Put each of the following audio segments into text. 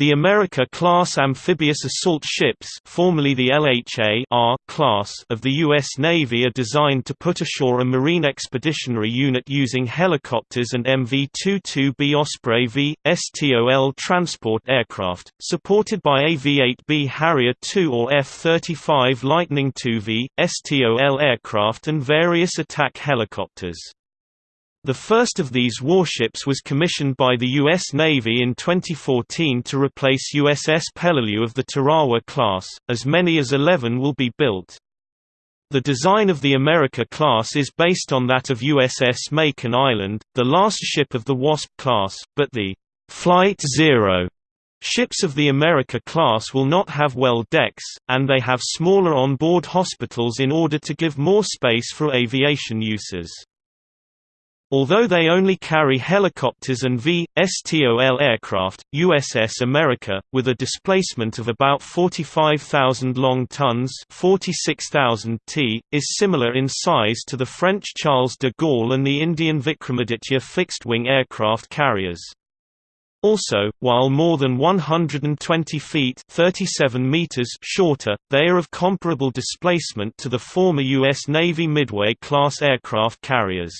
The America-class amphibious assault ships formerly the LHA -R class of the U.S. Navy are designed to put ashore a Marine Expeditionary Unit using helicopters and MV-22B Osprey V, STOL transport aircraft, supported by AV-8B Harrier II or F-35 Lightning II-V, STOL aircraft and various attack helicopters. The first of these warships was commissioned by the U.S. Navy in 2014 to replace USS Peleliu of the Tarawa class, as many as 11 will be built. The design of the America class is based on that of USS Makin Island, the last ship of the WASP class, but the Flight Zero ships of the America class will not have well decks, and they have smaller on-board hospitals in order to give more space for aviation uses. Although they only carry helicopters and V.STOL aircraft, USS America, with a displacement of about 45,000 long tons 46,000 t, is similar in size to the French Charles de Gaulle and the Indian Vikramaditya fixed-wing aircraft carriers. Also, while more than 120 feet 37 meters shorter, they are of comparable displacement to the former U.S. Navy Midway-class aircraft carriers.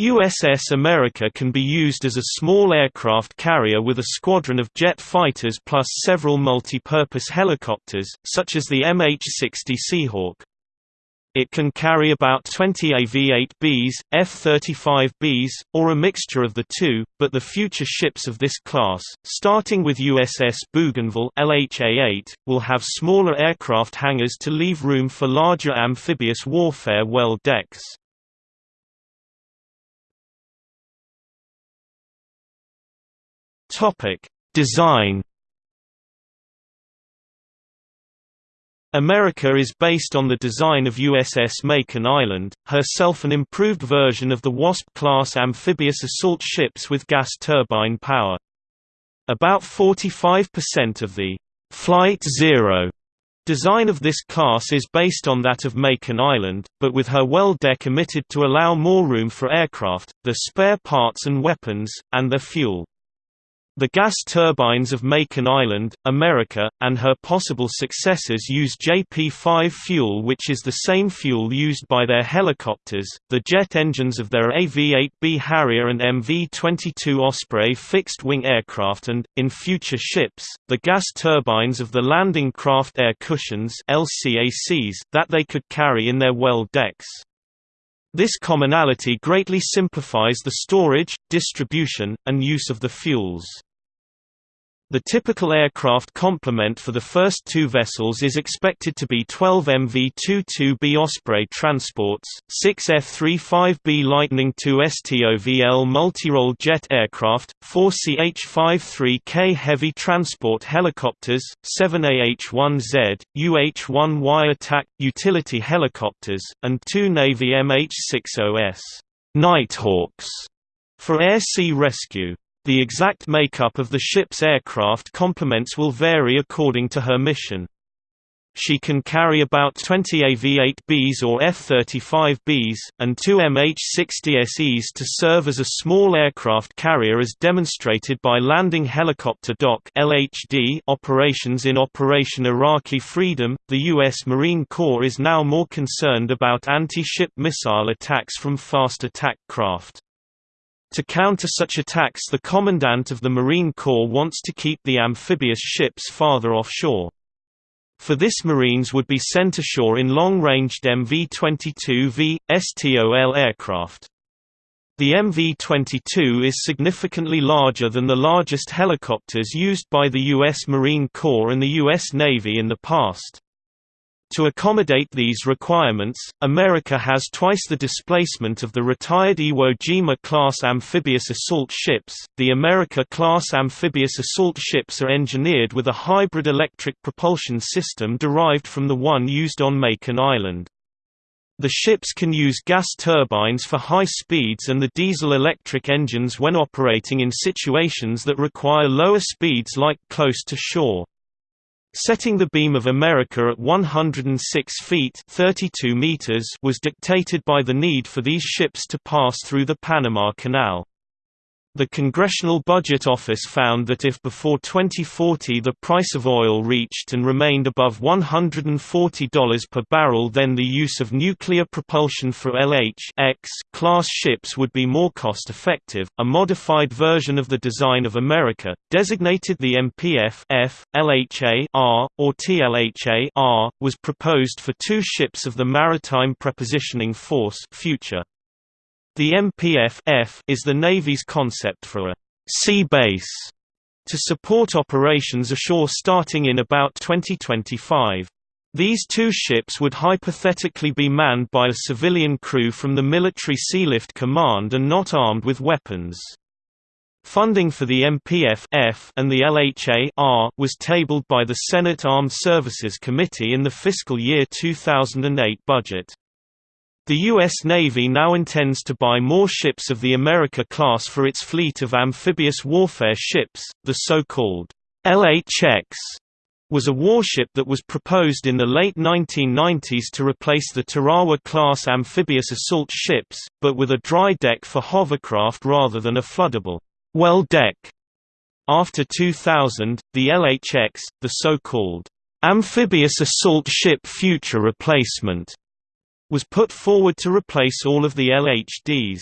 USS America can be used as a small aircraft carrier with a squadron of jet fighters plus several multi-purpose helicopters, such as the MH-60 Seahawk. It can carry about 20 AV-8Bs, F-35Bs, or a mixture of the two, but the future ships of this class, starting with USS Bougainville LHA-8, will have smaller aircraft hangars to leave room for larger amphibious warfare well decks. Topic: Design. America is based on the design of USS Makin Island, herself an improved version of the WASP-class amphibious assault ships with gas turbine power. About 45% of the Flight Zero design of this class is based on that of Makin Island, but with her well deck omitted to allow more room for aircraft, their spare parts and weapons, and their fuel. The gas turbines of Makin Island, America, and her possible successors use JP-5 fuel which is the same fuel used by their helicopters, the jet engines of their AV-8B Harrier and MV-22 Osprey fixed-wing aircraft and, in future ships, the gas turbines of the landing craft air cushions LCACs that they could carry in their well decks. This commonality greatly simplifies the storage, distribution, and use of the fuels. The typical aircraft complement for the first two vessels is expected to be 12 MV-22B Osprey transports, 6 F-35B Lightning II STOVL multirole jet aircraft, 4 CH-53K heavy transport helicopters, 7 AH-1Z, UH-1Y attack, utility helicopters, and two Navy MH-60S Nighthawks for air-sea rescue. The exact makeup of the ship's aircraft complements will vary according to her mission. She can carry about 20 AV-8Bs or F-35Bs, and two MH-60SEs to serve as a small aircraft carrier as demonstrated by Landing Helicopter Dock operations in Operation Iraqi Freedom. The U.S. Marine Corps is now more concerned about anti-ship missile attacks from fast attack craft. To counter such attacks the Commandant of the Marine Corps wants to keep the amphibious ships farther offshore. For this Marines would be sent ashore in long-ranged MV-22V, STOL aircraft. The MV-22 is significantly larger than the largest helicopters used by the U.S. Marine Corps and the U.S. Navy in the past. To accommodate these requirements, America has twice the displacement of the retired Iwo Jima-class amphibious assault ships. The America-class amphibious assault ships are engineered with a hybrid electric propulsion system derived from the one used on Makin Island. The ships can use gas turbines for high speeds and the diesel-electric engines when operating in situations that require lower speeds like close to shore. Setting the beam of America at 106 feet 32 meters was dictated by the need for these ships to pass through the Panama Canal. The Congressional Budget Office found that if before 2040 the price of oil reached and remained above $140 per barrel then the use of nuclear propulsion for LH-X class ships would be more cost-effective. A modified version of the design of America, designated the MPF F, LHA-R, or TLHA-R, was proposed for two ships of the Maritime Prepositioning Force future. The MPF is the Navy's concept for a sea base to support operations ashore starting in about 2025. These two ships would hypothetically be manned by a civilian crew from the Military Sealift Command and not armed with weapons. Funding for the MPF and the LHA was tabled by the Senate Armed Services Committee in the fiscal year 2008 budget. The U.S. Navy now intends to buy more ships of the America class for its fleet of amphibious warfare ships. The so-called LHX was a warship that was proposed in the late 1990s to replace the Tarawa-class amphibious assault ships, but with a dry deck for hovercraft rather than a floodable well deck. After 2000, the LHX, the so-called amphibious assault ship future replacement, was put forward to replace all of the LHDs.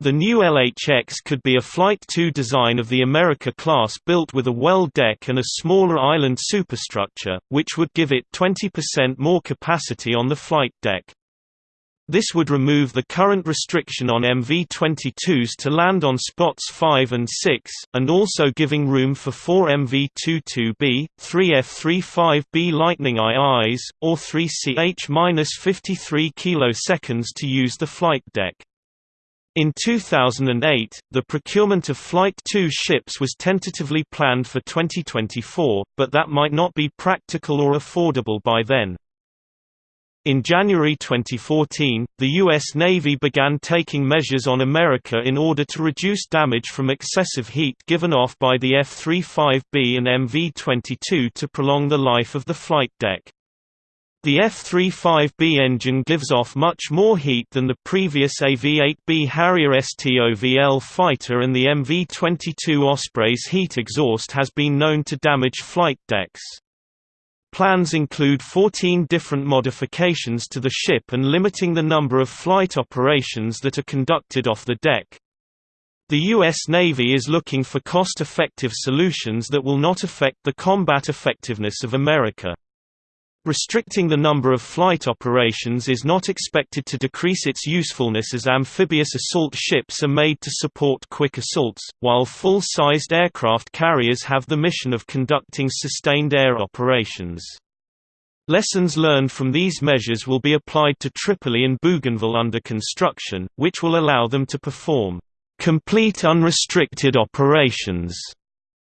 The new LHX could be a Flight II design of the America class built with a well deck and a smaller island superstructure, which would give it 20% more capacity on the flight deck. This would remove the current restriction on MV-22s to land on spots 5 and 6, and also giving room for four MV-22B, three F-35B Lightning IIs, or three CH-53 kiloseconds to use the flight deck. In 2008, the procurement of Flight 2 ships was tentatively planned for 2024, but that might not be practical or affordable by then. In January 2014, the U.S. Navy began taking measures on America in order to reduce damage from excessive heat given off by the F-35B and MV-22 to prolong the life of the flight deck. The F-35B engine gives off much more heat than the previous AV-8B Harrier STOVL fighter and the MV-22 Osprey's heat exhaust has been known to damage flight decks. Plans include 14 different modifications to the ship and limiting the number of flight operations that are conducted off the deck. The U.S. Navy is looking for cost-effective solutions that will not affect the combat effectiveness of America. Restricting the number of flight operations is not expected to decrease its usefulness as amphibious assault ships are made to support quick assaults, while full-sized aircraft carriers have the mission of conducting sustained air operations. Lessons learned from these measures will be applied to Tripoli and Bougainville under construction, which will allow them to perform complete unrestricted operations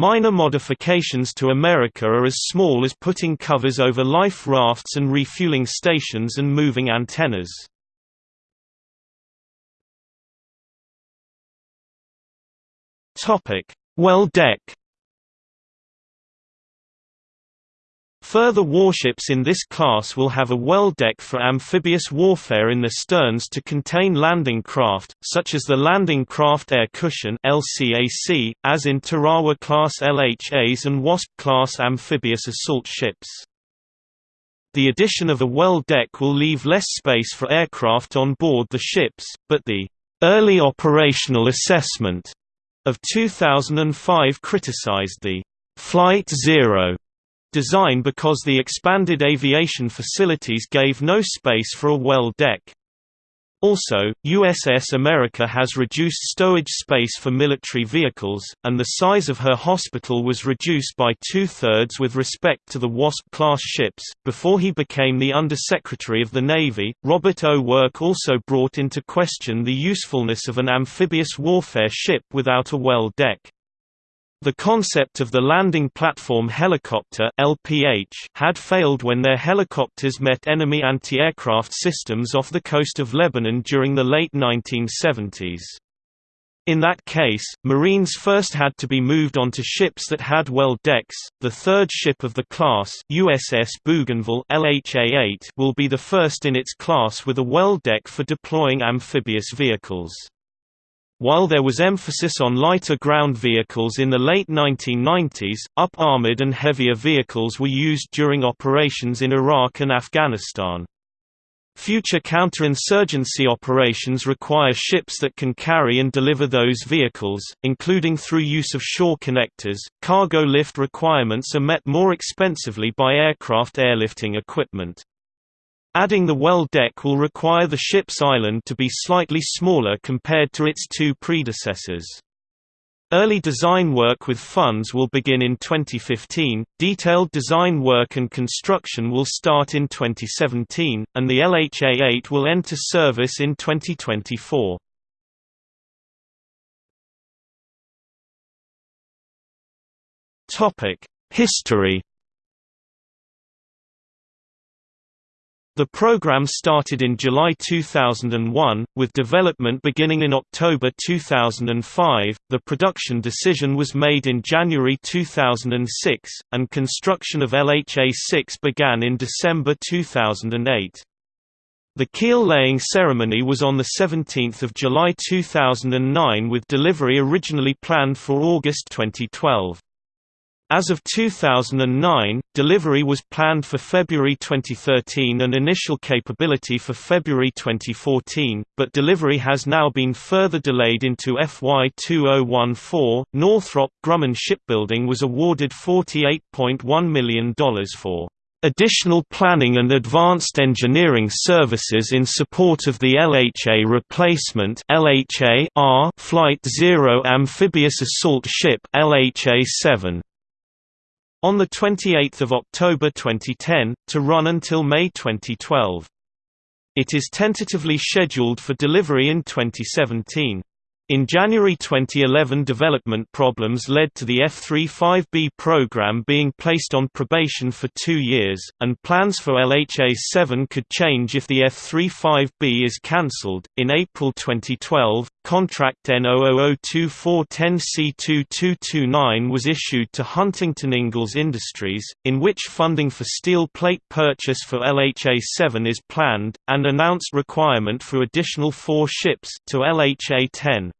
Minor modifications to America are as small as putting covers over life rafts and refueling stations and moving antennas. Well deck Further warships in this class will have a well deck for amphibious warfare in the sterns to contain landing craft, such as the Landing Craft Air Cushion LCAC, as in Tarawa-class LHAs and Wasp-class amphibious assault ships. The addition of a well deck will leave less space for aircraft on board the ships, but the early operational assessment of 2005 criticized the Flight Zero design because the expanded aviation facilities gave no space for a well deck. Also, USS America has reduced stowage space for military vehicles, and the size of her hospital was reduced by two-thirds with respect to the WASP-class ships. Before he became the Undersecretary of the Navy, Robert O. Work also brought into question the usefulness of an amphibious warfare ship without a well deck. The concept of the Landing Platform Helicopter LPH had failed when their helicopters met enemy anti-aircraft systems off the coast of Lebanon during the late 1970s. In that case, Marines first had to be moved onto ships that had well decks. The third ship of the class, USS Bougainville LHA-8, will be the first in its class with a well deck for deploying amphibious vehicles. While there was emphasis on lighter ground vehicles in the late 1990s, up-armored and heavier vehicles were used during operations in Iraq and Afghanistan. Future counterinsurgency operations require ships that can carry and deliver those vehicles, including through use of shore connectors. Cargo lift requirements are met more expensively by aircraft airlifting equipment. Adding the well deck will require the ship's island to be slightly smaller compared to its two predecessors. Early design work with funds will begin in 2015, detailed design work and construction will start in 2017, and the LHA-8 will enter service in 2024. History The program started in July 2001, with development beginning in October 2005. The production decision was made in January 2006, and construction of LHA 6 began in December 2008. The keel laying ceremony was on 17 July 2009 with delivery originally planned for August 2012. As of 2009, delivery was planned for February 2013 and initial capability for February 2014, but delivery has now been further delayed into FY 2014. Northrop Grumman Shipbuilding was awarded $48.1 million for additional planning and advanced engineering services in support of the LHA replacement LHA Flight Zero amphibious assault ship LHA-7 on 28 October 2010, to run until May 2012. It is tentatively scheduled for delivery in 2017. In January 2011 development problems led to the F-35B program being placed on probation for two years, and plans for LHA-7 could change if the F-35B is cancelled. In April 2012, contract N0002410C2229 was issued to Huntington Ingalls Industries, in which funding for steel plate purchase for LHA-7 is planned, and announced requirement for additional four ships to LHA-10.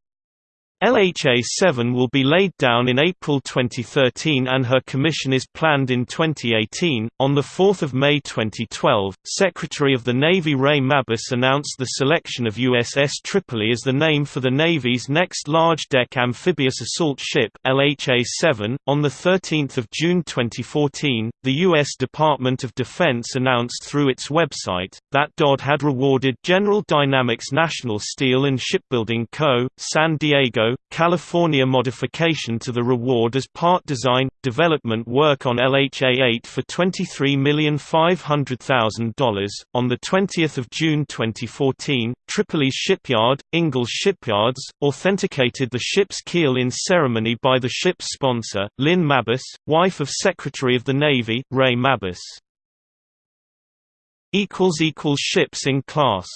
LHA-7 will be laid down in April 2013 and her commission is planned in 2018. On 4 May 2012, Secretary of the Navy Ray Mabus announced the selection of USS Tripoli as the name for the Navy's next large-deck amphibious assault ship LHA-7. On 13 June 2014, the U.S. Department of Defense announced through its website, that DoD had rewarded General Dynamics National Steel and Shipbuilding Co., San Diego California modification to the reward as part design development work on LHA-8 for $23,500,000. On the 20th of June 2014, Tripoli's shipyard, Ingalls Shipyards, authenticated the ship's keel in ceremony by the ship's sponsor, Lynn Mabus, wife of Secretary of the Navy, Ray Mabus. Ships in class